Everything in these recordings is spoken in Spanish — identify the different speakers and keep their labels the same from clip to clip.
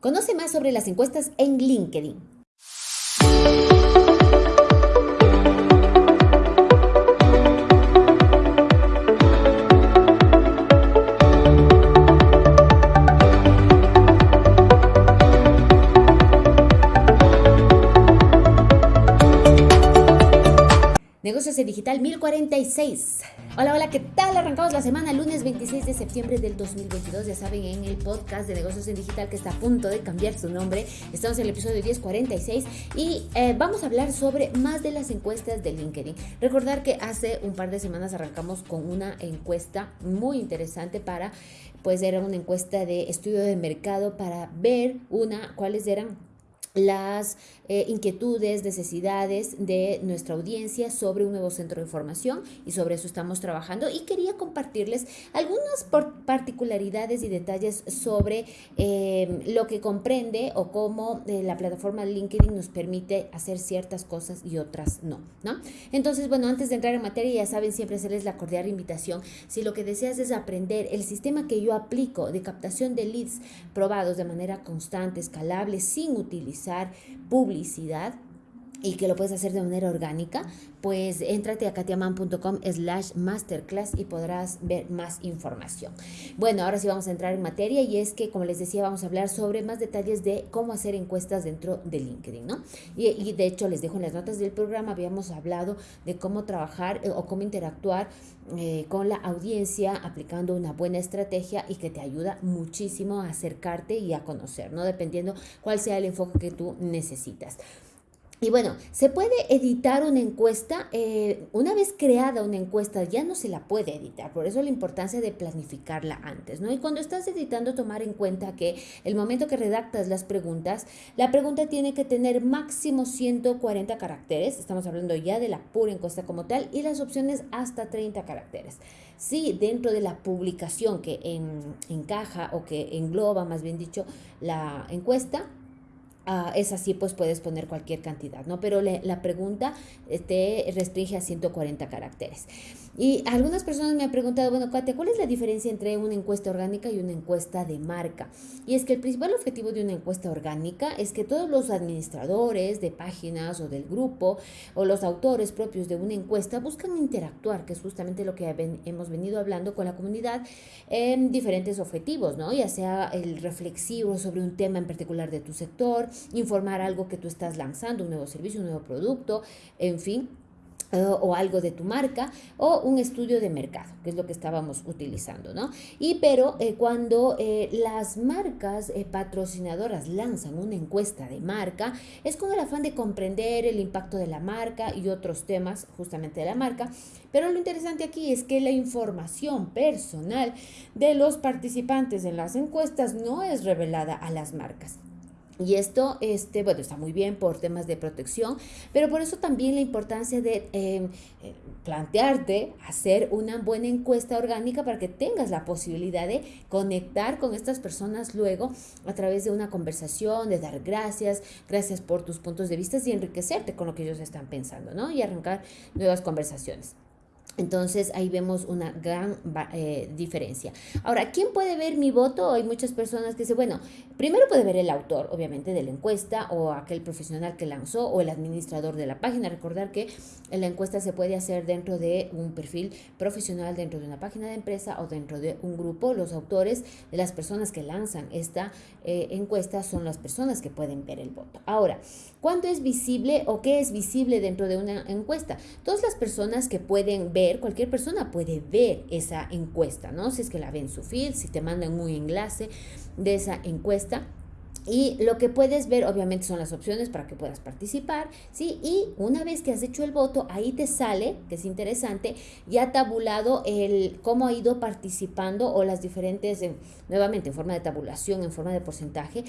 Speaker 1: Conoce más sobre las encuestas en LinkedIn. Negocios en Digital 1046. Hola, hola, ¿qué tal? Arrancamos la semana lunes 26 de septiembre del 2022. Ya saben, en el podcast de Negocios en Digital que está a punto de cambiar su nombre. Estamos en el episodio 1046 y eh, vamos a hablar sobre más de las encuestas de LinkedIn. Recordar que hace un par de semanas arrancamos con una encuesta muy interesante para, pues era una encuesta de estudio de mercado para ver una, cuáles eran las eh, inquietudes, necesidades de nuestra audiencia sobre un nuevo centro de formación y sobre eso estamos trabajando y quería compartirles algunas particularidades y detalles sobre eh, lo que comprende o cómo eh, la plataforma LinkedIn nos permite hacer ciertas cosas y otras no, ¿no? Entonces, bueno, antes de entrar en materia, ya saben, siempre hacerles la cordial invitación. Si lo que deseas es aprender el sistema que yo aplico de captación de leads probados de manera constante, escalable, sin utilizar publicidad y que lo puedes hacer de manera orgánica, pues entrate a katiaman.com slash masterclass y podrás ver más información. Bueno, ahora sí vamos a entrar en materia y es que, como les decía, vamos a hablar sobre más detalles de cómo hacer encuestas dentro de LinkedIn, ¿no? Y, de hecho, les dejo en las notas del programa, habíamos hablado de cómo trabajar eh, o cómo interactuar eh, con la audiencia aplicando una buena estrategia y que te ayuda muchísimo a acercarte y a conocer, ¿no? Dependiendo cuál sea el enfoque que tú necesitas. Y bueno, se puede editar una encuesta, eh, una vez creada una encuesta ya no se la puede editar, por eso la importancia de planificarla antes, ¿no? Y cuando estás editando, tomar en cuenta que el momento que redactas las preguntas, la pregunta tiene que tener máximo 140 caracteres, estamos hablando ya de la pura encuesta como tal, y las opciones hasta 30 caracteres. Si dentro de la publicación que encaja o que engloba, más bien dicho, la encuesta, Ah, es así, pues puedes poner cualquier cantidad, ¿no? Pero la pregunta eh, te restringe a 140 caracteres. Y algunas personas me han preguntado, bueno, Katia, ¿cuál es la diferencia entre una encuesta orgánica y una encuesta de marca? Y es que el principal objetivo de una encuesta orgánica es que todos los administradores de páginas o del grupo o los autores propios de una encuesta buscan interactuar, que es justamente lo que hemos venido hablando con la comunidad en diferentes objetivos, ¿no? Ya sea el reflexivo sobre un tema en particular de tu sector, informar algo que tú estás lanzando, un nuevo servicio, un nuevo producto, en fin eh, o algo de tu marca o un estudio de mercado, que es lo que estábamos utilizando, ¿no? Y pero eh, cuando eh, las marcas patrocinadoras lanzan una encuesta de marca, es con el afán de comprender el impacto de la marca y otros temas justamente de la marca, pero lo interesante aquí es que la información personal de los participantes en las encuestas no es revelada a las marcas. Y esto, este, bueno, está muy bien por temas de protección, pero por eso también la importancia de em, eh, plantearte hacer una buena encuesta orgánica para que tengas la posibilidad de conectar con estas personas luego a través de una conversación, de dar gracias, gracias por tus puntos de vista y enriquecerte con lo que ellos están pensando, ¿no? Y arrancar nuevas conversaciones. Entonces ahí vemos una gran eh, diferencia. Ahora, ¿quién puede ver mi voto? Hay muchas personas que dicen, bueno, primero puede ver el autor, obviamente, de la encuesta o aquel profesional que lanzó o el administrador de la página. Recordar que la encuesta se puede hacer dentro de un perfil profesional, dentro de una página de empresa o dentro de un grupo. Los autores de las personas que lanzan esta eh, encuesta son las personas que pueden ver el voto. Ahora, ¿cuánto es visible o qué es visible dentro de una encuesta? Todas las personas que pueden ver cualquier persona puede ver esa encuesta, ¿no? Si es que la ve en su feed, si te mandan un enlace de esa encuesta. Y lo que puedes ver, obviamente, son las opciones para que puedas participar, ¿sí? Y una vez que has hecho el voto, ahí te sale, que es interesante, ya tabulado el cómo ha ido participando o las diferentes, nuevamente, en forma de tabulación, en forma de porcentaje,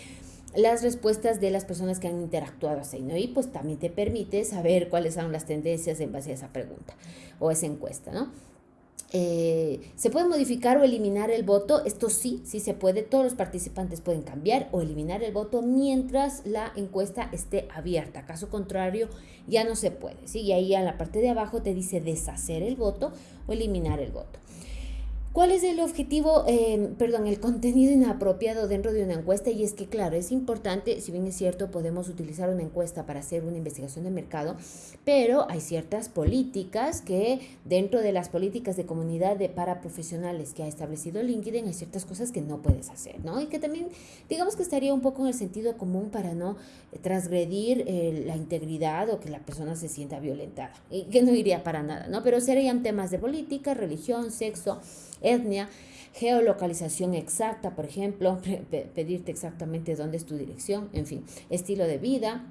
Speaker 1: las respuestas de las personas que han interactuado así, ¿no? Y pues también te permite saber cuáles son las tendencias en base a esa pregunta o esa encuesta, ¿no? Eh, ¿Se puede modificar o eliminar el voto? Esto sí, sí se puede. Todos los participantes pueden cambiar o eliminar el voto mientras la encuesta esté abierta. Caso contrario, ya no se puede. ¿sí? Y ahí en la parte de abajo te dice deshacer el voto o eliminar el voto. ¿Cuál es el objetivo, eh, perdón, el contenido inapropiado dentro de una encuesta? Y es que, claro, es importante, si bien es cierto, podemos utilizar una encuesta para hacer una investigación de mercado, pero hay ciertas políticas que dentro de las políticas de comunidad de para profesionales que ha establecido LinkedIn, hay ciertas cosas que no puedes hacer, ¿no? Y que también, digamos que estaría un poco en el sentido común para no transgredir eh, la integridad o que la persona se sienta violentada, y que no iría para nada, ¿no? Pero serían temas de política, religión, sexo, etnia, geolocalización exacta, por ejemplo, pedirte exactamente dónde es tu dirección, en fin, estilo de vida,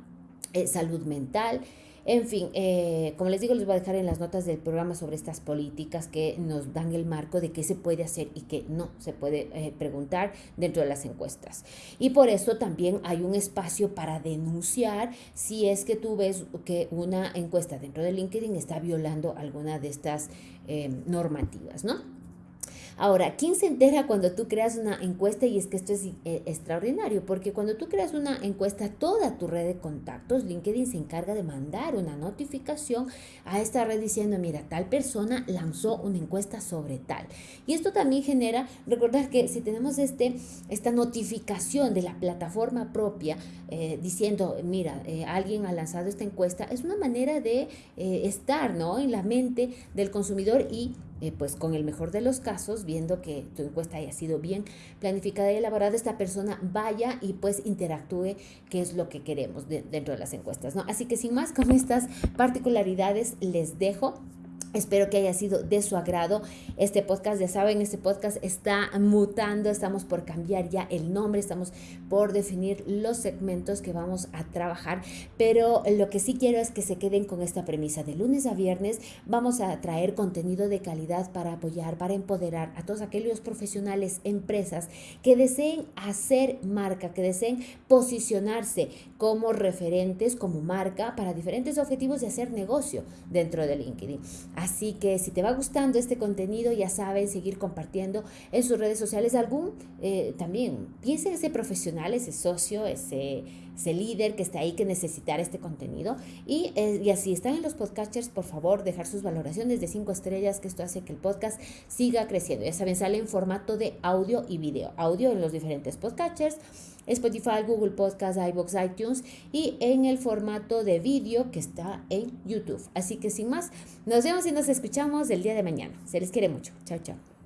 Speaker 1: eh, salud mental, en fin, eh, como les digo, les voy a dejar en las notas del programa sobre estas políticas que nos dan el marco de qué se puede hacer y qué no se puede eh, preguntar dentro de las encuestas. Y por eso también hay un espacio para denunciar si es que tú ves que una encuesta dentro de LinkedIn está violando alguna de estas normativas, ¿no? Ahora, ¿quién se entera cuando tú creas una encuesta? Y es que esto es eh, extraordinario, porque cuando tú creas una encuesta, toda tu red de contactos, LinkedIn se encarga de mandar una notificación a esta red diciendo, mira, tal persona lanzó una encuesta sobre tal. Y esto también genera, recordar que si tenemos este, esta notificación de la plataforma propia eh, diciendo, mira, eh, alguien ha lanzado esta encuesta, es una manera de estar ¿no? en la mente del consumidor y eh, pues con el mejor de los casos, viendo que tu encuesta haya sido bien planificada y elaborada, esta persona vaya y pues interactúe, que es lo que queremos dentro de las encuestas, ¿no? Así que sin más, con estas particularidades les dejo. Espero que haya sido de su agrado este podcast. Ya saben, este podcast está mutando, estamos por cambiar ya el nombre, estamos por definir los segmentos que vamos a trabajar, pero lo que sí quiero es que se queden con esta premisa. De lunes a viernes vamos a traer contenido de calidad para apoyar, para empoderar a todos aquellos profesionales, empresas que deseen hacer marca, que deseen posicionarse como referentes, como marca para diferentes objetivos de hacer negocio dentro de LinkedIn. Así que si te va gustando este contenido, ya saben, seguir compartiendo en sus redes sociales algún, eh, también piensen ese profesional, ese socio, ese, ese líder que está ahí que necesitar este contenido. Y, eh, y así están en los podcasters, por favor, dejar sus valoraciones de cinco estrellas, que esto hace que el podcast siga creciendo. Ya saben, sale en formato de audio y video. Audio en los diferentes podcasters Spotify, Google Podcast, iBox, iTunes y en el formato de vídeo que está en YouTube. Así que sin más, nos vemos y nos escuchamos el día de mañana. Se les quiere mucho. Chao, chao.